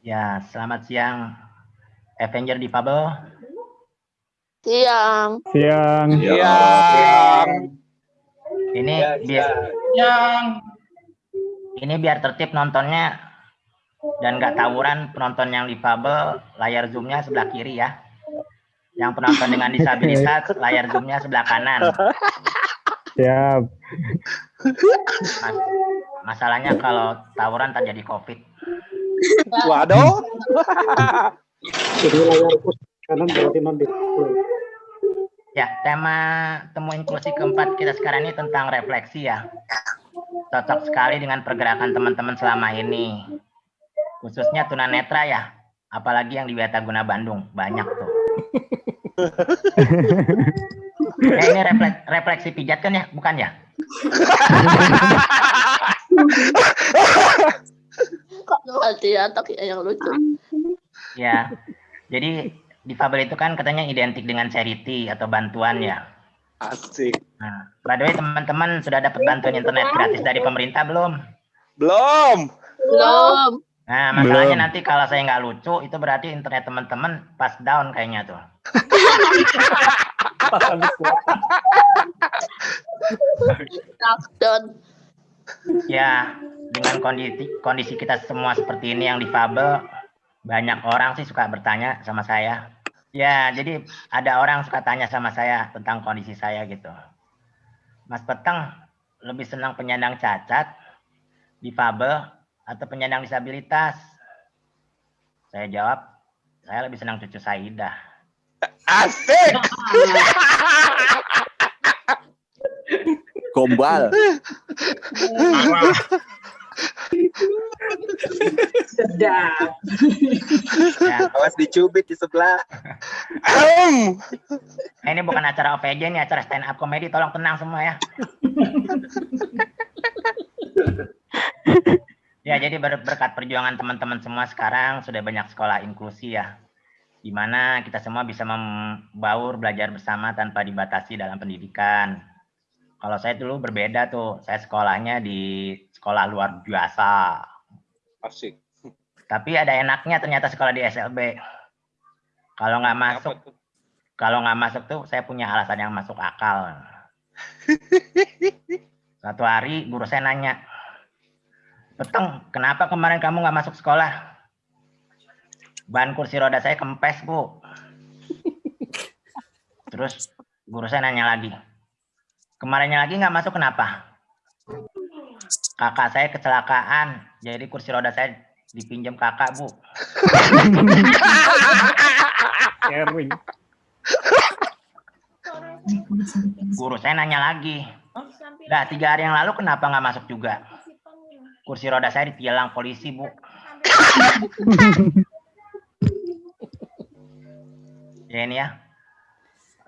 Ya, selamat siang Avenger di Fable. Siang. Siang. Siang. Ini Ya, biar siang. ini biar tertib nontonnya dan nggak tawuran penonton yang di Fable layar zoomnya sebelah kiri ya. Yang penonton dengan disabilitas layar zoomnya sebelah kanan. Siap. Mas- masalahnya kalau tawuran terjadi COVID. Waduh. Jadi layar pos kanan berarti non display. Ya, tema temu inklusi keempat kita sekarang ini tentang refleksi ya. Cocok sekali dengan pergerakan teman-teman selama ini. Khususnya tunanetra ya. Apalagi yang di Guna Bandung. Banyak tuh. Eh, ini refleks- refleksi pijat kan ya? Bukan ya? Kok ya yang lucu. Ya. Jadi difabel itu kan katanya identik dengan charity atau bantuan ya. Asik. Nah, by the way teman-teman sudah dapat bantuan internet gratis dari pemerintah belum? Belum. Belum. Nah, masalahnya Belum. nanti kalau saya nggak lucu, itu berarti internet teman-teman pas down kayaknya tuh. Lockdown. Ya, dengan kondisi kondisi kita semua seperti ini yang difabel, banyak orang sih suka bertanya sama saya. Ya, jadi ada orang suka tanya sama saya tentang kondisi saya gitu. Mas Peteng lebih senang penyandang cacat, difabel, atau penyandang disabilitas? Saya jawab, saya lebih senang cucu Saidah. Asik. Gombal. Sedap. Ya, Awas dicubit di sebelah. Nah, ini bukan acara OVJ, ini acara stand up comedy. Tolong tenang semua ya. ya, jadi ber- berkat perjuangan teman-teman semua sekarang sudah banyak sekolah inklusi ya. Di mana kita semua bisa membaur belajar bersama tanpa dibatasi dalam pendidikan. Kalau saya dulu berbeda tuh, saya sekolahnya di sekolah luar biasa. Asik. Tapi ada enaknya ternyata sekolah di SLB. Kalau nggak masuk, kalau nggak masuk tuh saya punya alasan yang masuk akal. Satu hari guru saya nanya, Peteng, kenapa kemarin kamu nggak masuk sekolah? Ban kursi roda saya kempes, Bu. Terus guru saya nanya lagi, kemarinnya lagi nggak masuk kenapa? Kakak saya kecelakaan, jadi kursi roda saya dipinjam kakak, Bu. Sharing. Guru saya nanya lagi, Lah tiga hari yang lalu kenapa nggak masuk juga? Kursi roda saya ditilang polisi, Bu. ya ini ya.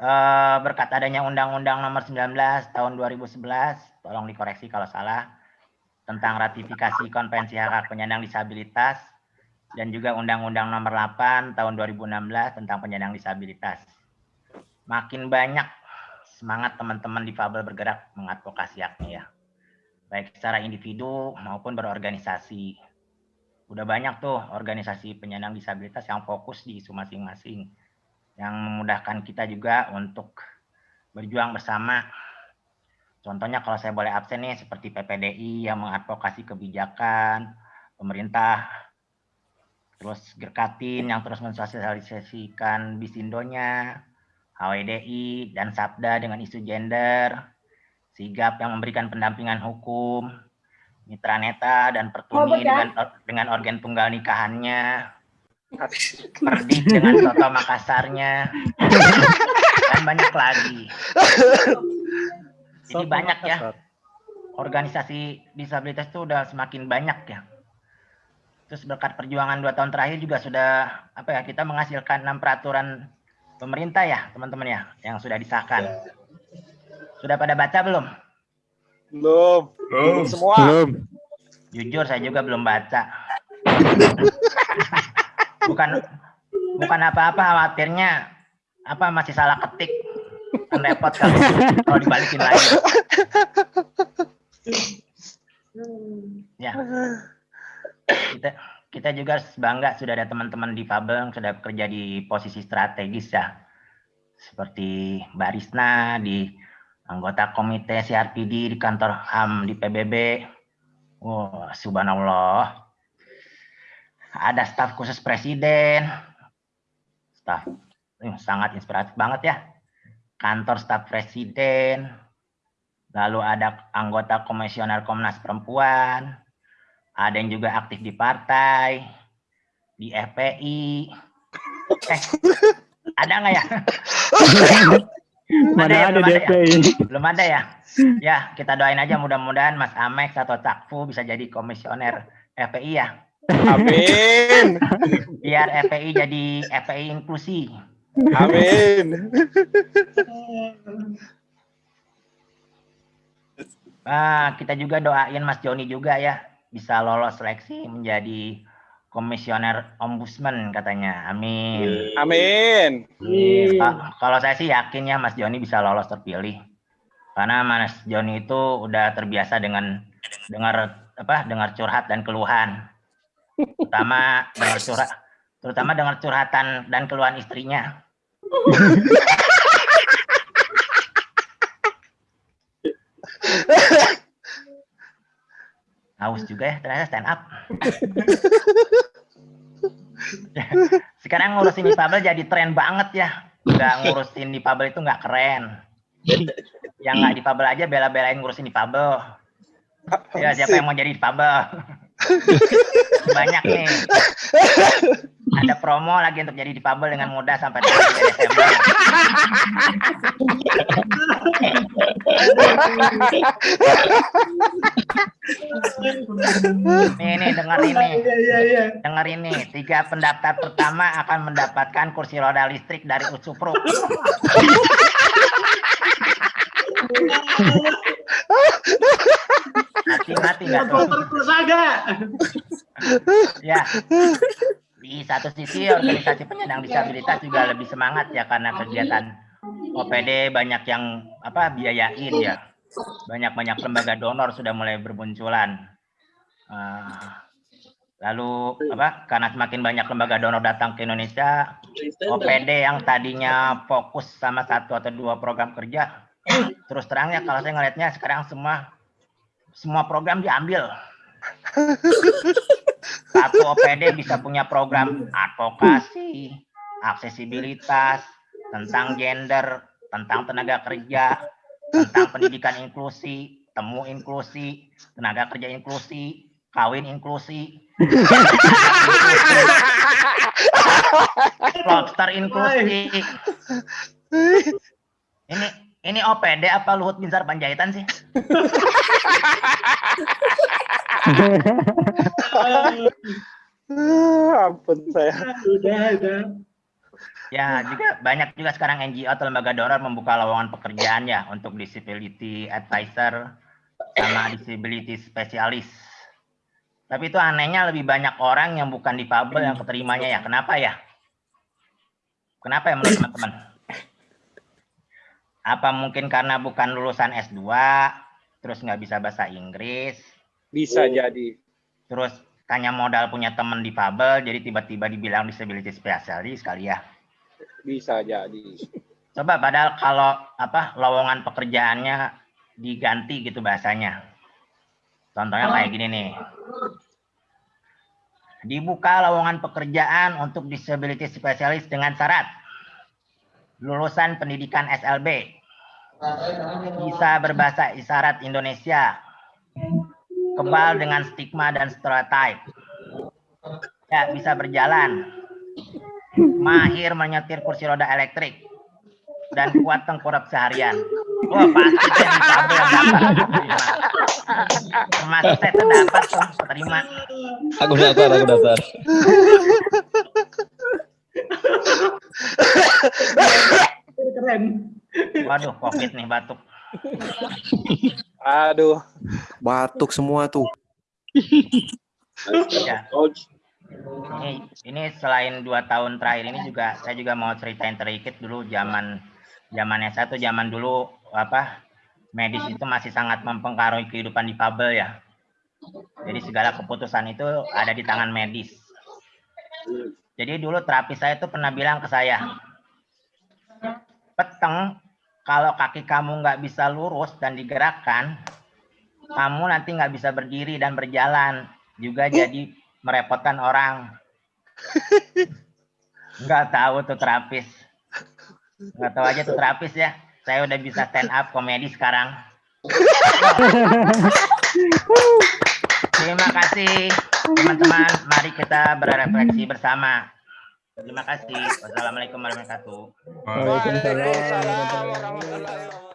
Eh, berkat adanya Undang-Undang Nomor 19 Tahun 2011, tolong dikoreksi kalau salah, tentang ratifikasi Konvensi Hak Hak Penyandang Disabilitas dan juga Undang-Undang Nomor 8 Tahun 2016 tentang penyandang disabilitas. Makin banyak semangat teman-teman difabel bergerak mengadvokasi haknya ya. Baik secara individu maupun berorganisasi. Udah banyak tuh organisasi penyandang disabilitas yang fokus di isu masing-masing. Yang memudahkan kita juga untuk berjuang bersama. Contohnya kalau saya boleh absen nih seperti PPDI yang mengadvokasi kebijakan, pemerintah, terus Gerkatin yang terus mensosialisasikan bisindonya, HWDI dan Sabda dengan isu gender, Sigap yang memberikan pendampingan hukum, Mitra Neta dan Pertuni dengan dengan organ tunggal nikahannya, Perdik dengan Soto Makassarnya, dan banyak lagi. Jadi banyak ya organisasi disabilitas itu udah semakin banyak ya. Terus berkat perjuangan dua tahun terakhir juga sudah apa ya kita menghasilkan enam peraturan pemerintah ya teman-teman ya yang sudah disahkan. Sudah pada baca belum? Belum. Belum semua. Belum. Jujur saya juga belum baca. bukan bukan apa-apa khawatirnya apa masih salah ketik kan repot kalau kalau dibalikin lagi. Ya. Kita kita juga bangga sudah ada teman-teman di Fabel yang sudah bekerja di posisi strategis ya. Seperti Mbak Risna di anggota komite CRPD di kantor HAM di PBB. Wah, subhanallah. Ada staf khusus presiden. Staf eh, sangat inspiratif banget ya. Kantor staf presiden. Lalu ada anggota komisioner Komnas Perempuan. Ada yang juga aktif di partai, di FPI. Eh, ada nggak ya? Mana ya, ada belum ada ya? DPI. Belum ada ya? Ya, kita doain aja mudah-mudahan Mas Amex atau Cakfu bisa jadi komisioner FPI ya. Amin. Biar FPI jadi FPI inklusi. Amin. Ah, kita juga doain Mas Joni juga ya bisa lolos seleksi menjadi komisioner ombudsman katanya. Amin. Amin. Amin. Ka- Kalau saya sih yakin ya Mas Joni bisa lolos terpilih. Karena Mas Joni itu udah terbiasa dengan dengar apa dengar curhat dan keluhan. Terutama dengar curhat terutama dengar curhatan dan keluhan istrinya. Haus juga ya ternyata stand up. Sekarang ngurusin difabel jadi tren banget ya. Nggak ngurusin difabel itu nggak keren. Yang nggak difabel aja bela-belain ngurusin difabel. Ya siapa yang mau jadi difabel? Banyak nih. Ada promo lagi untuk jadi difabel dengan mudah sampai 3 Desember. Nih, nih, dengar ini. Iya, iya, iya. Dengar ini, tiga pendaftar pertama akan mendapatkan kursi roda listrik dari Usupro. Mati-mati nggak tuh? Supporter Prasaga. Ya. Di satu sisi organisasi penyandang disabilitas juga lebih semangat ya karena kegiatan OPD banyak yang apa biayain ya. Banyak-banyak lembaga donor sudah mulai bermunculan. Eh, lalu apa? Karena semakin banyak lembaga donor datang ke Indonesia, OPD yang tadinya fokus sama satu atau dua program kerja, terus terangnya kalau saya ngelihatnya sekarang semua semua program diambil. Satu OPD bisa punya program advokasi, aksesibilitas, tentang gender, tentang tenaga kerja, tentang pendidikan inklusi, temu inklusi, tenaga kerja inklusi, kawin inklusi, lobster inklusi. Ini ini OPD apa Luhut Binsar Panjaitan sih? Ampun saya. Udah, udah. Ya, juga banyak juga sekarang NGO atau lembaga donor membuka lowongan pekerjaan ya untuk disability advisor sama disability specialist. Tapi itu anehnya lebih banyak orang yang bukan difabel yang keterimanya ya. Kenapa ya? Kenapa ya menurut teman-teman? Apa mungkin karena bukan lulusan S2, terus nggak bisa bahasa Inggris, Bisa jadi. terus tanya modal punya teman difabel, jadi tiba-tiba dibilang disability specialist kali ya. Bisa jadi. Coba padahal kalau apa lowongan pekerjaannya diganti gitu bahasanya. Contohnya kayak gini nih. Dibuka lowongan pekerjaan untuk disability specialist dengan syarat lulusan pendidikan SLB, bisa berbahasa isyarat Indonesia, kebal dengan stigma dan stereotype, ya bisa berjalan, mahir menyetir kursi roda elektrik, dan kuat tengkurap seharian. Wah pasti saya difabel yang dapat. Termasuk saya terdapat terima. Aku daftar, aku daftar. Keren. Waduh covid nih batuk. Aduh. Batuk semua tuh. Ya. Ini, ini selain dua tahun terakhir ini juga saya juga mau ceritain sedikit dulu zaman zamannya satu zaman dulu apa medis itu masih sangat mempengaruhi kehidupan difabel ya. Jadi segala keputusan itu ada di tangan medis. Jadi dulu terapis saya itu pernah bilang ke saya, peteng kalau kaki kamu nggak bisa lurus dan digerakkan, kamu nanti nggak bisa berdiri dan berjalan, juga jadi merepotkan orang. Nggak tahu tuh terapis. Nggak tahu aja tuh terapis ya. Saya udah bisa stand up komedi sekarang. Terima kasih teman-teman. Mari kita berefleksi bersama. Terima kasih. Wassalamualaikum warahmatullahi wabarakatuh. Waalaikumsalam. Waalaikumsalam warahmatullahi wabarakatuh.